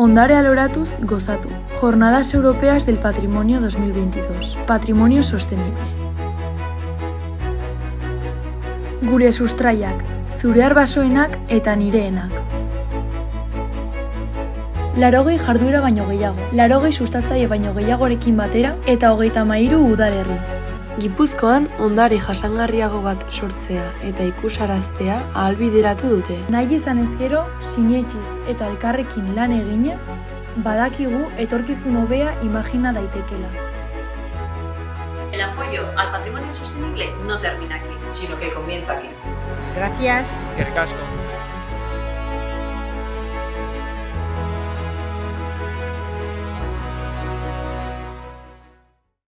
Ondare aloratuz gozatu. Jornadas Europeas del Patrimonio 2022. Patrimonio sostenible. Gure sustraiak, zure arbasoenak eta nireenak. Larogei jarduera baino gehiago, larogei sustatzaile baino gehiagorekin batera eta hogeita mairu udalerri. Gipuzkoan ondare jasangarriago bat sortzea eta ikusaraztea ahalbideratu dute. Nahi izan ez gero, sinetxiz eta elkarrekin lan eginez, badakigu etorkizun hobea imagina daitekela. El apoyo al patrimonio sostenible no termina aquí. sino que comienza aquí. Gracias. Eskerrik asko.